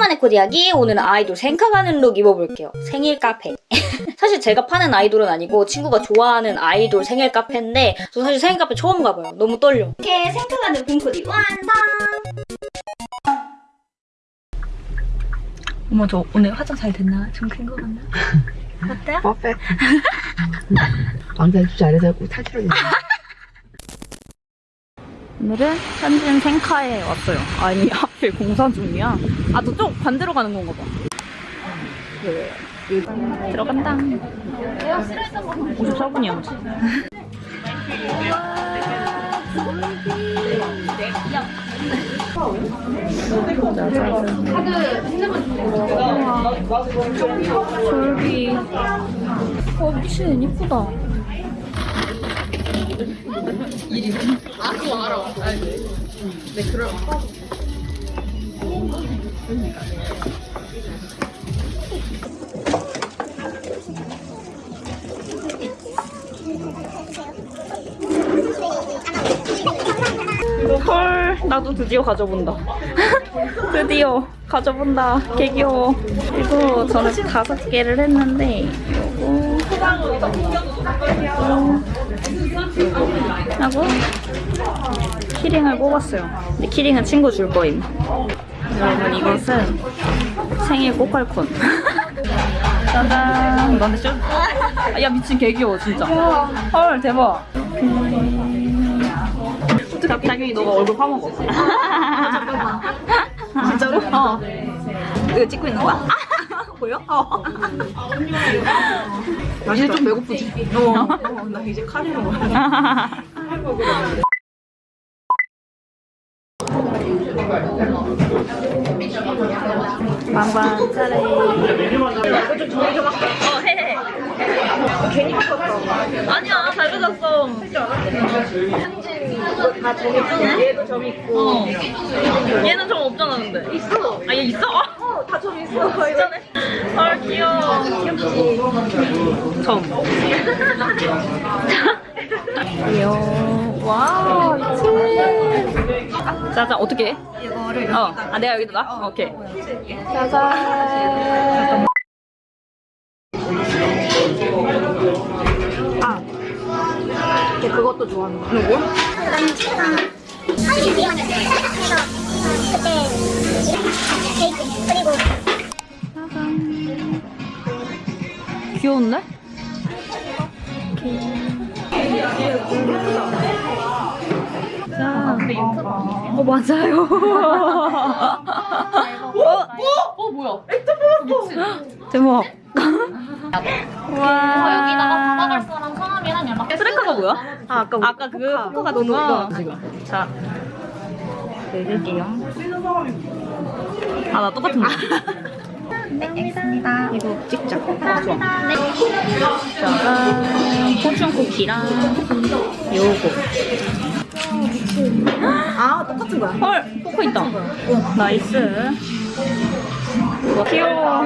오랜만에 코디 이야기 오늘은 아이돌 생카 가는 룩 입어볼게요 생일 카페 사실 제가 파는 아이돌은 아니고 친구가 좋아하는 아이돌 생일 카페인데 저 사실 생일 카페 처음 가봐요 너무 떨려 이렇게 생카 가는 봄 코디 완성 어머 저 오늘 화장 잘 됐나? 좀 큰 거 같나? 어때요? 퍼펙트. 왕자 입수 잘해서 탈출하겠네. 오늘은 현진 생카에 왔어요. 아니 하필 공사 중이야. 아 저쪽 반대로 가는 건가 봐. 네. 들어간다. 54분이야. 졸비. 어 미친 이쁘다. 헐 나도 드디어 가져본다. 드디어 가져본다. 개 귀여워. 그리고 저는 다섯 개를 했는데 요거. 요거 하고 키링을 뽑았어요 근데 키링은 친구 줄 거임 여러분 이것은 생일 꼬깔콘 짜잔 너한테 쇼? 아, 야 미친 개 귀여워 진짜 헐 대박 갑자기 너가 얼굴 파먹어. 진짜로? 어. 이거 찍고 있는 거야? 보여? 어. 이제 좀 배고프지? 어. 나 이제 카레로 먹어. 빵빵 차례. 좀 정리 좀 할게. 어, 해, 해. 괜히 바꿨어. 아니야, 잘 받았어. 다 정했고, 얘도 점 있고. 어. 얘는 점 없잖아, 근데. 있어. 아, 얘 있어? 어, 어, 다점 있어. 진짜네. 헐, 귀여워. 점. 귀여워. 와, 미친. 짜잔, 어떻게 해? 이거를 어. 아, 내가 여기다 놔? 오케이. 짜잔. 걔 그것도 좋아하는 거. 누구? 나는 친구가 사실 미용했어요. 그래서 그때 케이 귀여운데? 자, 어 맞아요. 어, 어 뭐야? 대박. 어, 와. 여기다가 받아갈 사람 성함이랑 연락. 쓰레카가 뭐야? 아, 아까 아까 그 포카 같은 거. 자, 읽을게요. 아, 나 똑같은 거. 알겠습니다. 이거 찍자. 아, 좋아. 짜잔. 포춘 쿠키랑 요거. 아, 똑같은 거야. 헐, 포카 있다. nice. 우와, 귀여워.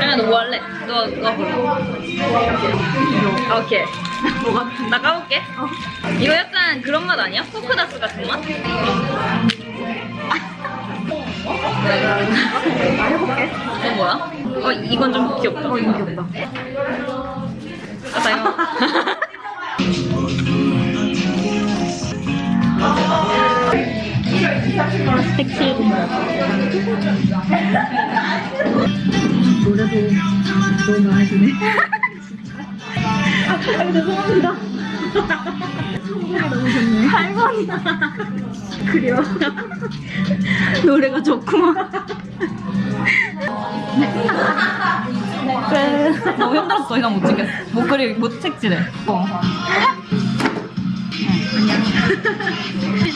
야, 너뭐 할래? 너, 너. 아, 오케이. 뭐가? 나 까볼게. 이거 약간 그런 맛 아니야? 포크다스 같은 맛? 나 해볼게. 이거 뭐야? 어, 이건 좀 귀엽다. 어, 이거 귀엽다. 아, 다요. 색칠. 노래도 너무 드네. 아, 죄송합니다. 너무 좋네. 할머니. 그래요. 노래가 좋구만. 그래. 너무 힘들었어. 더 이상 못 찍겠어. 못 그리, 못 책질해. 어.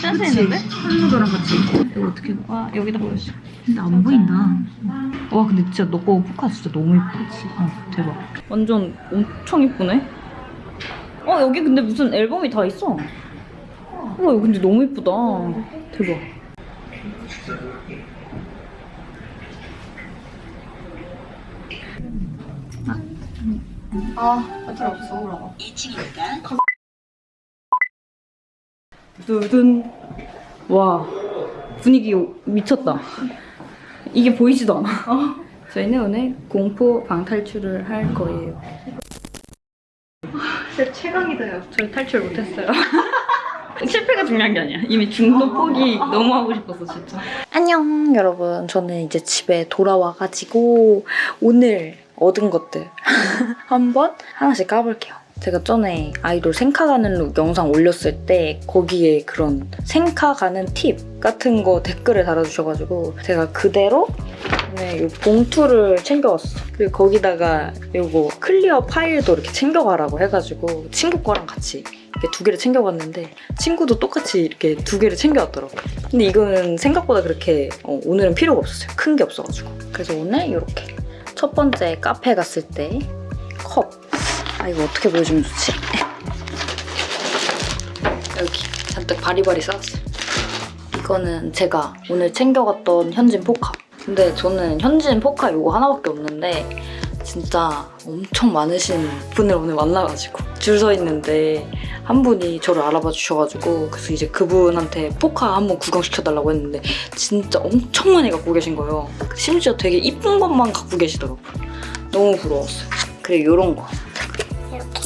짠 했는데? 한무도랑 같이. 이거 어떻게 봐? 와, 여기다 보여줘. 근데 안 보인다. 와, 근데 진짜 너 거 포카 진짜 너무 예쁘지? 어, 대박. 완전 엄청 예쁘네? 어, 여기 근데 무슨 앨범이 다 있어. 우와, 이거 근데 너무 예쁘다. 대박. 아, 배터리 없어, 울어가. 두둔. 와 분위기 미쳤다. 이게 보이지도 않아. 저희는 오늘 공포 방탈출을 할 거예요. 진짜 최강이다 야. 저희 탈출 못했어요. 실패가 중요한 게 아니야. 이미 중도 포기 너무 하고 싶었어, 진짜. 안녕, 여러분. 저는 이제 집에 돌아와가지고 오늘 얻은 것들 한번 하나씩 까볼게요. 제가 전에 아이돌 생카 가는 룩 영상 올렸을 때 거기에 그런 생카 가는 팁 같은 거 댓글을 달아주셔가지고 제가 그대로 네, 이 봉투를 챙겨왔어. 그리고 거기다가 요거 clear file도 이렇게 챙겨가라고 해가지고 친구 거랑 같이 이렇게 두 개를 챙겨갔는데 친구도 똑같이 이렇게 두 개를 챙겨왔더라고요. 근데 이거는 생각보다 그렇게 어, 오늘은 필요가 없었어요. 큰 게 없어가지고. 그래서 오늘 이렇게 첫 번째 카페 갔을 때 컵. 아 이거 어떻게 보여주면 좋지? 여기 잔뜩 바리바리 쌓았어요. 이거는 제가 오늘 챙겨갔던 현진 포카. 근데 저는 현진 포카 이거 하나밖에 없는데 진짜 엄청 많으신 분을 오늘 만나가지고 줄 서 있는데 한 분이 저를 알아봐 주셔가지고 그래서 이제 그분한테 포카 한번 구경시켜달라고 했는데 진짜 엄청 많이 갖고 계신 거예요. 심지어 되게 이쁜 것만 갖고 계시더라고요. 너무 부러웠어요. 그리고 이런 거. 이렇게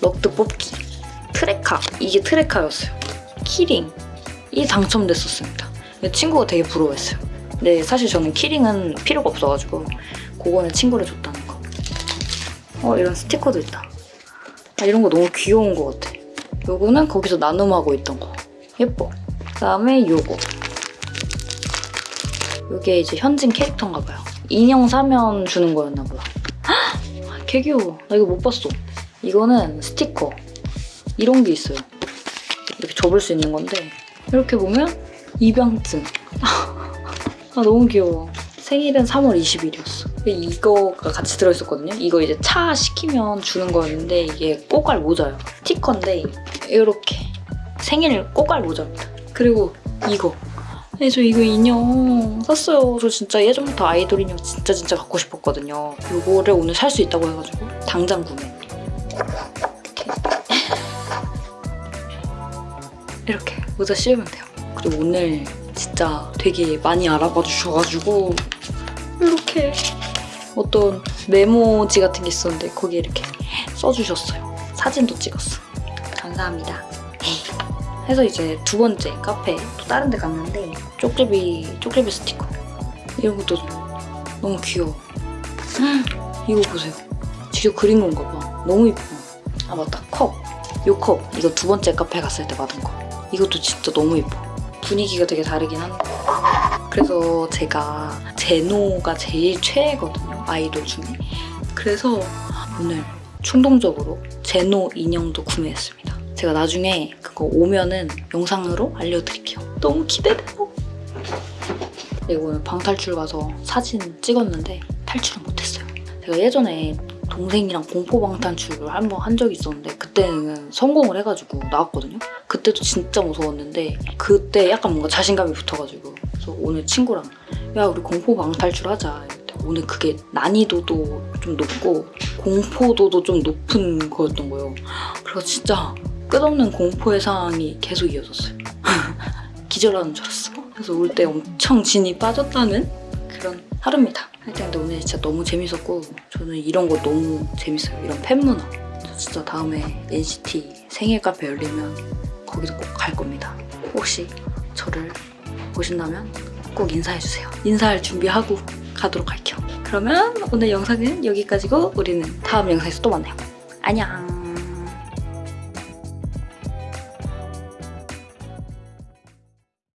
럭드 뽑기. 트레카. 이게 트레카였어요. 키링. 이 당첨됐었습니다. 친구가 되게 부러워했어요. 근데 사실 저는 키링은 필요가 없어가지고 그거는 친구를 줬다는 거. 어 이런 스티커도 있다. 아, 이런 거 너무 귀여운 것 같아. 요거는 거기서 나눔하고 있던 거. 예뻐. 그다음에 요거. 요게 이제 현진 캐릭터인가 봐요. 인형 사면 주는 거였나 보다. 헉! 개 귀여워. 나 이거 못 봤어. 이거는 스티커. 이런 게 있어요. 이렇게 접을 수 있는 건데 이렇게 보면 입양증. 아 너무 귀여워. 생일은 3월 20일이었어. 이거가 같이 들어있었거든요. 이거 이제 차 시키면 주는 거였는데 이게 꼬깔 모자예요. 스티커인데 이렇게 생일 꼬깔 모자입니다. 그리고 이거. 네, 저 이거 인형 샀어요. 저 진짜 예전부터 아이돌 인형 진짜 진짜 갖고 싶었거든요. 이거를 오늘 살 수 있다고 해가지고 당장 구매. 이렇게 모자 씌우면 돼요. 그리고 오늘 진짜 되게 많이 알아봐 주셔가지고 이렇게 어떤 메모지 같은 게 있었는데 거기에 이렇게 써주셨어요. 사진도 찍었어. 감사합니다. 해서 이제 두 번째 카페 또 다른 데 갔는데 쪽제비 쪽제비 스티커 이런 것도 너무 귀여워. 이거 보세요. 직접 그린 건가 봐. 너무 이뻐. 아 맞다 컵. 요 컵. 이거 두 번째 카페 갔을 때 받은 거. 이것도 진짜 너무 예뻐. 분위기가 되게 다르긴 한데. 그래서 제가 제노가 제일 최애거든요. 아이돌 중에. 그래서 오늘 충동적으로 제노 인형도 구매했습니다. 제가 나중에 그거 오면은 영상으로 알려드릴게요. 너무 기대돼요. 그리고 오늘 방탈출 가서 사진 찍었는데 탈출은 못했어요. 제가 예전에 동생이랑 공포 방탈출을 한 번 한 적이 있었는데 그때는 성공을 해가지고 나왔거든요. 그때도 진짜 무서웠는데 그때 약간 뭔가 자신감이 붙어가지고 그래서 오늘 친구랑 야 우리 공포 방탈출 하자. 오늘 그게 난이도도 좀 높고 공포도도 좀 높은 거였던 거예요. 그래서 진짜 끝없는 공포의 상황이 계속 이어졌어요. 기절하는 줄 알았어. 그래서 올 때 엄청 진이 빠졌다는 그런 하루입니다. 하여튼 근데 오늘 진짜 너무 재밌었고 저는 이런 거 너무 재밌어요. 이런 팬 문화. 저 진짜 다음에 NCT 생일 카페 열리면 거기도 꼭 갈 겁니다. 혹시 저를 보신다면 꼭 인사해주세요. 인사할 준비하고 가도록 할게요. 그러면 오늘 영상은 여기까지고 우리는 다음 영상에서 또 만나요. 안녕.